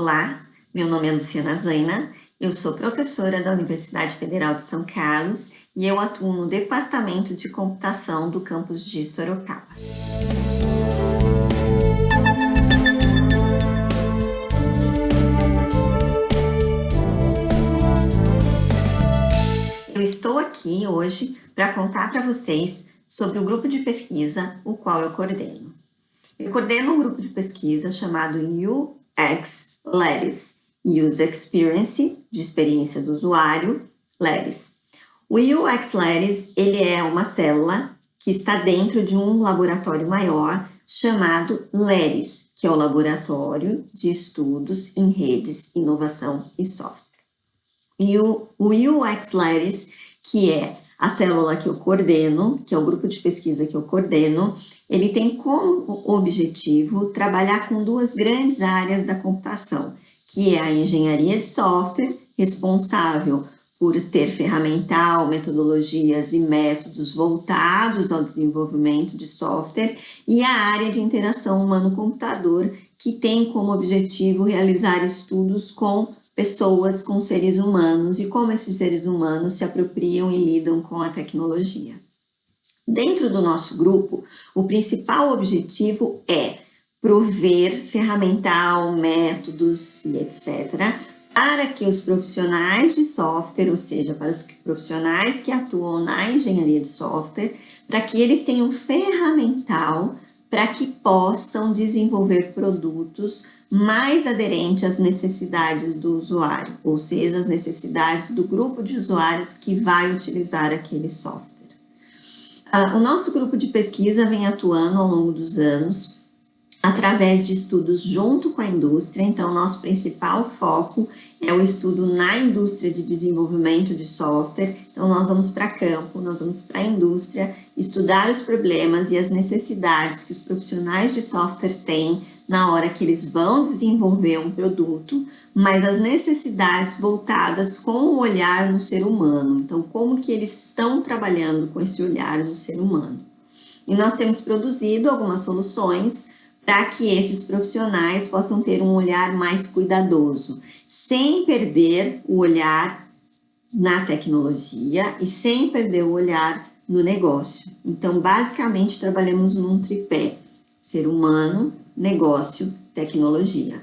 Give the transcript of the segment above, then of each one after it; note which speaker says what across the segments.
Speaker 1: Olá, meu nome é Luciana Zaina, eu sou professora da Universidade Federal de São Carlos e eu atuo no Departamento de Computação do campus de Sorocaba. Eu estou aqui hoje para contar para vocês sobre o grupo de pesquisa o qual eu coordeno. Eu coordeno um grupo de pesquisa chamado UX LERIS, User Experience, de experiência do usuário, LERIS. O UX LERIS, ele é uma célula que está dentro de um laboratório maior chamado LERIS, que é o Laboratório de Estudos em Redes, Inovação e Software. E o, o UX LERIS, que é a célula que eu coordeno, que é o grupo de pesquisa que eu coordeno, ele tem como objetivo trabalhar com duas grandes áreas da computação, que é a engenharia de software, responsável por ter ferramental, metodologias e métodos voltados ao desenvolvimento de software, e a área de interação humano-computador, que tem como objetivo realizar estudos com pessoas, com seres humanos e como esses seres humanos se apropriam e lidam com a tecnologia. Dentro do nosso grupo, o principal objetivo é prover ferramental, métodos e etc., para que os profissionais de software, ou seja, para os profissionais que atuam na engenharia de software, para que eles tenham ferramental para que possam desenvolver produtos mais aderentes às necessidades do usuário, ou seja, as necessidades do grupo de usuários que vai utilizar aquele software. Uh, o nosso grupo de pesquisa vem atuando ao longo dos anos através de estudos junto com a indústria, então nosso principal foco é o estudo na indústria de desenvolvimento de software. Então, nós vamos para campo, nós vamos para a indústria, estudar os problemas e as necessidades que os profissionais de software têm na hora que eles vão desenvolver um produto, mas as necessidades voltadas com o olhar no ser humano. Então, como que eles estão trabalhando com esse olhar no ser humano. E nós temos produzido algumas soluções para que esses profissionais possam ter um olhar mais cuidadoso, sem perder o olhar na tecnologia e sem perder o olhar no negócio. Então, basicamente, trabalhamos num tripé, ser humano, negócio, tecnologia.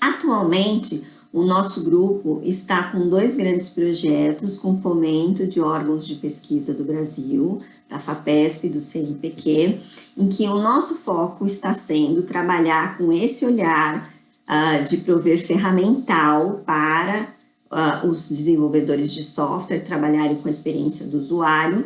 Speaker 1: Atualmente, o nosso grupo está com dois grandes projetos com fomento de órgãos de pesquisa do Brasil, da FAPESP e do CNPq, em que o nosso foco está sendo trabalhar com esse olhar uh, de prover ferramental para uh, os desenvolvedores de software trabalharem com a experiência do usuário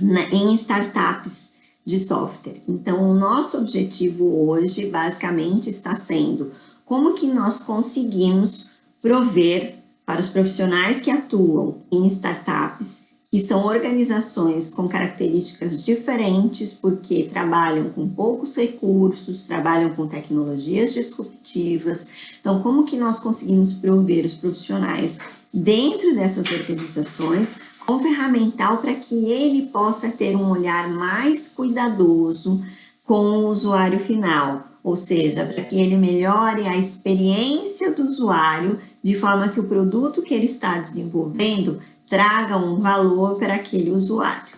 Speaker 1: né, em startups de software. Então, o nosso objetivo hoje, basicamente, está sendo como que nós conseguimos prover para os profissionais que atuam em startups, que são organizações com características diferentes, porque trabalham com poucos recursos, trabalham com tecnologias disruptivas. Então, como que nós conseguimos prover os profissionais dentro dessas organizações com ferramental para que ele possa ter um olhar mais cuidadoso com o usuário final, ou seja, para que ele melhore a experiência do usuário de forma que o produto que ele está desenvolvendo traga um valor para aquele usuário.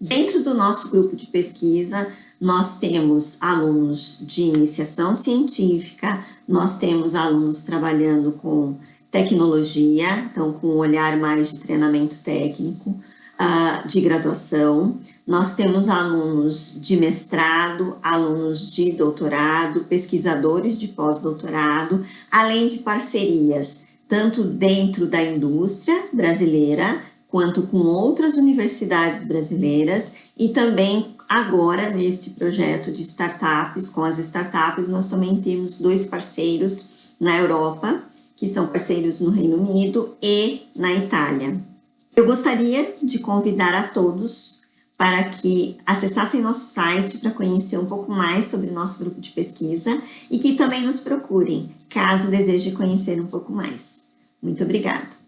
Speaker 1: Dentro do nosso grupo de pesquisa, nós temos alunos de iniciação científica, nós temos alunos trabalhando com tecnologia, então com um olhar mais de treinamento técnico, uh, de graduação. Nós temos alunos de mestrado, alunos de doutorado, pesquisadores de pós-doutorado, além de parcerias, tanto dentro da indústria brasileira, quanto com outras universidades brasileiras e também agora neste projeto de startups, com as startups, nós também temos dois parceiros na Europa, que são parceiros no Reino Unido e na Itália. Eu gostaria de convidar a todos para que acessassem nosso site para conhecer um pouco mais sobre o nosso grupo de pesquisa e que também nos procurem, caso deseje conhecer um pouco mais. Muito obrigada!